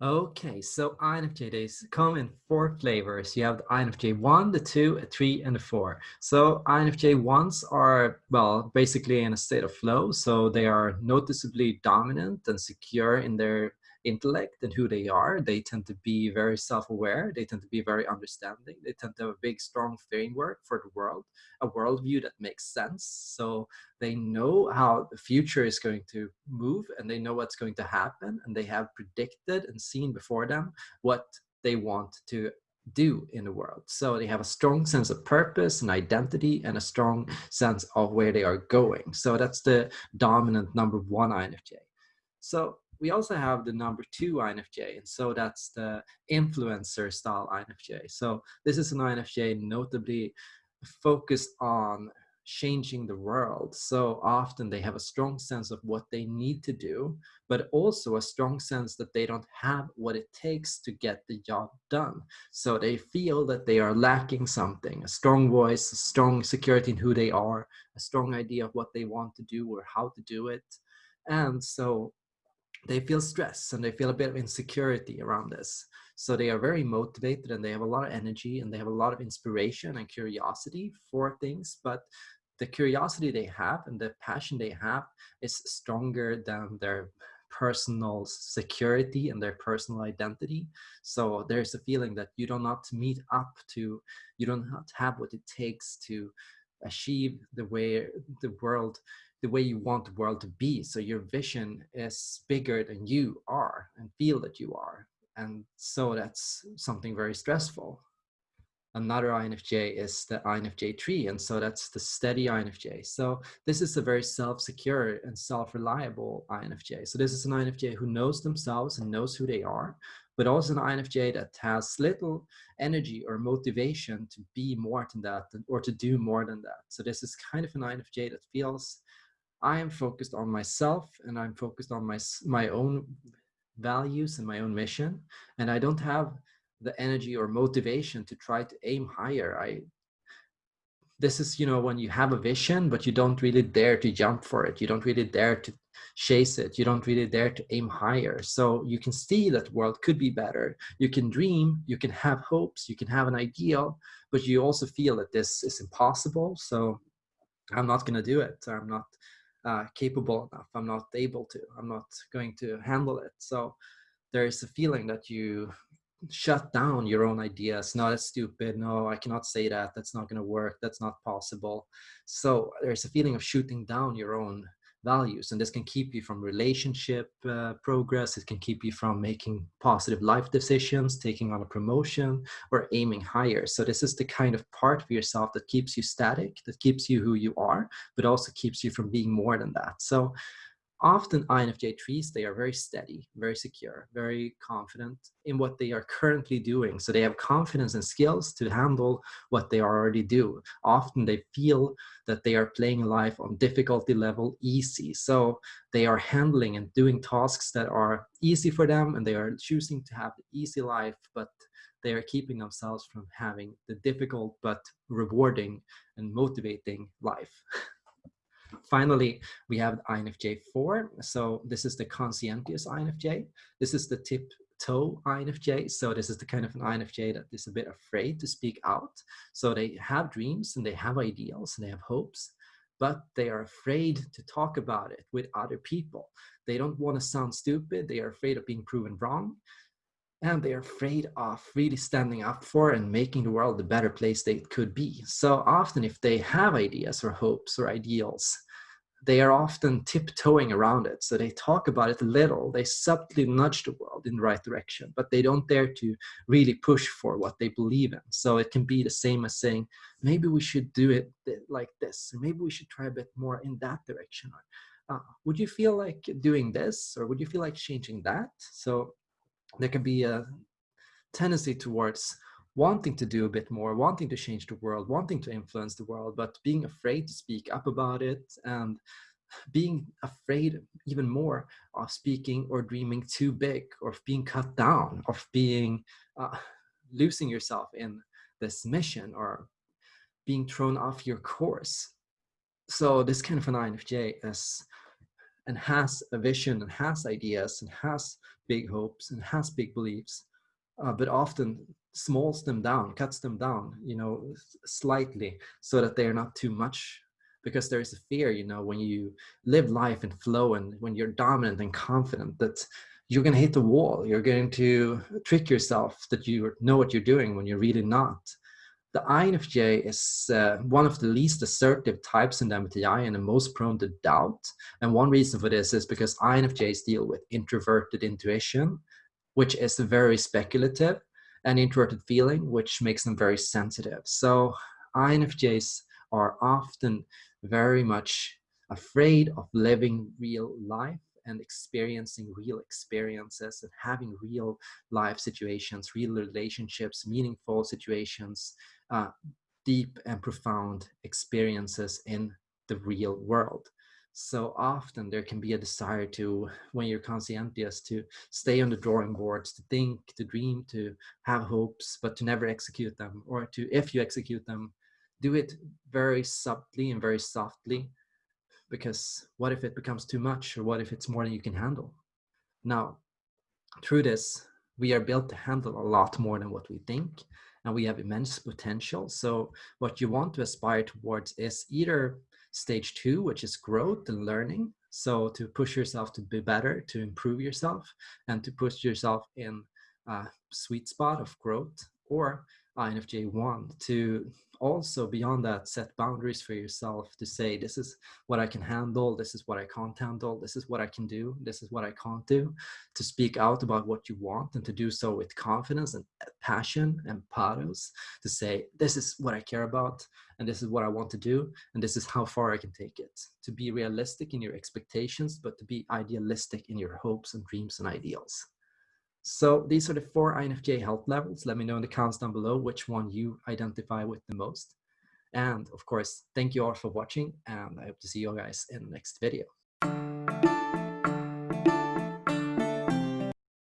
Okay, so INFJ days come in four flavors. You have the INFJ 1, the 2, the 3, and the 4. So INFJ 1s are, well, basically in a state of flow. So they are noticeably dominant and secure in their intellect and who they are. They tend to be very self-aware. They tend to be very understanding. They tend to have a big, strong framework for the world, a worldview that makes sense. So they know how the future is going to move and they know what's going to happen and they have predicted and seen before them what they want to do in the world. So they have a strong sense of purpose and identity and a strong sense of where they are going. So that's the dominant number one INFJ. So we also have the number two INFJ, and so that's the influencer style INFJ. So this is an INFJ notably focused on changing the world. So often they have a strong sense of what they need to do, but also a strong sense that they don't have what it takes to get the job done. So they feel that they are lacking something, a strong voice, a strong security in who they are, a strong idea of what they want to do or how to do it. And so they feel stress and they feel a bit of insecurity around this. So they are very motivated and they have a lot of energy and they have a lot of inspiration and curiosity for things. But the curiosity they have and the passion they have is stronger than their personal security and their personal identity. So there's a feeling that you do not meet up to, you don't have what it takes to achieve the way the world the way you want the world to be. So your vision is bigger than you are and feel that you are. And so that's something very stressful. Another INFJ is the INFJ tree. And so that's the steady INFJ. So this is a very self-secure and self-reliable INFJ. So this is an INFJ who knows themselves and knows who they are, but also an INFJ that has little energy or motivation to be more than that or to do more than that. So this is kind of an INFJ that feels I am focused on myself and I'm focused on my, my own values and my own mission. And I don't have the energy or motivation to try to aim higher. I, this is, you know, when you have a vision, but you don't really dare to jump for it. You don't really dare to chase it. You don't really dare to aim higher. So you can see that the world could be better. You can dream, you can have hopes, you can have an ideal, but you also feel that this is impossible. So I'm not going to do it. I'm not uh, capable enough. I'm not able to. I'm not going to handle it. So there is a feeling that you shut down your own ideas. No, that's stupid. No, I cannot say that. That's not going to work. That's not possible. So there's a feeling of shooting down your own values and this can keep you from relationship uh, progress. It can keep you from making positive life decisions taking on a promotion or aiming higher. So this is the kind of part of yourself that keeps you static that keeps you who you are but also keeps you from being more than that. So often INFJ trees, they are very steady, very secure, very confident in what they are currently doing. So they have confidence and skills to handle what they already do. Often they feel that they are playing life on difficulty level easy. So they are handling and doing tasks that are easy for them and they are choosing to have the easy life, but they are keeping themselves from having the difficult but rewarding and motivating life. Finally, we have INFJ4. So this is the conscientious INFJ. This is the tip toe INFJ. So this is the kind of an INFJ that is a bit afraid to speak out. So they have dreams and they have ideals and they have hopes, but they are afraid to talk about it with other people. They don't want to sound stupid. They are afraid of being proven wrong. And they're afraid of really standing up for and making the world a better place they could be. So often if they have ideas or hopes or ideals, they are often tiptoeing around it. So they talk about it a little, they subtly nudge the world in the right direction, but they don't dare to really push for what they believe in. So it can be the same as saying, maybe we should do it like this, or maybe we should try a bit more in that direction. Uh, would you feel like doing this, or would you feel like changing that? So there can be a tendency towards wanting to do a bit more, wanting to change the world, wanting to influence the world, but being afraid to speak up about it and being afraid even more of speaking or dreaming too big or of being cut down, of being uh, losing yourself in this mission or being thrown off your course. So this kind of an INFJ is and has a vision and has ideas and has big hopes and has big beliefs, uh, but often smalls them down, cuts them down, you know, slightly so that they are not too much because there is a fear, you know, when you live life in flow and when you're dominant and confident that you're going to hit the wall. You're going to trick yourself that you know what you're doing when you're really not. The INFJ is uh, one of the least assertive types in the MBTI and the most prone to doubt. And one reason for this is because INFJs deal with introverted intuition, which is very speculative, and introverted feeling, which makes them very sensitive. So INFJs are often very much afraid of living real life and experiencing real experiences and having real life situations, real relationships, meaningful situations, uh, deep and profound experiences in the real world. So often there can be a desire to, when you're conscientious, to stay on the drawing boards, to think, to dream, to have hopes, but to never execute them, or to, if you execute them, do it very subtly and very softly because what if it becomes too much or what if it's more than you can handle? Now through this we are built to handle a lot more than what we think and we have immense potential. So what you want to aspire towards is either stage two which is growth and learning so to push yourself to be better to improve yourself and to push yourself in a sweet spot of growth or infj1 to also beyond that set boundaries for yourself to say this is what i can handle this is what i can't handle this is what i can do this is what i can't do to speak out about what you want and to do so with confidence and uh, passion and pathos to say this is what i care about and this is what i want to do and this is how far i can take it. To be realistic in your expectations but to be idealistic in your hopes and dreams and ideals so these are the four INFJ health levels. Let me know in the comments down below which one you identify with the most. And of course, thank you all for watching and I hope to see you guys in the next video.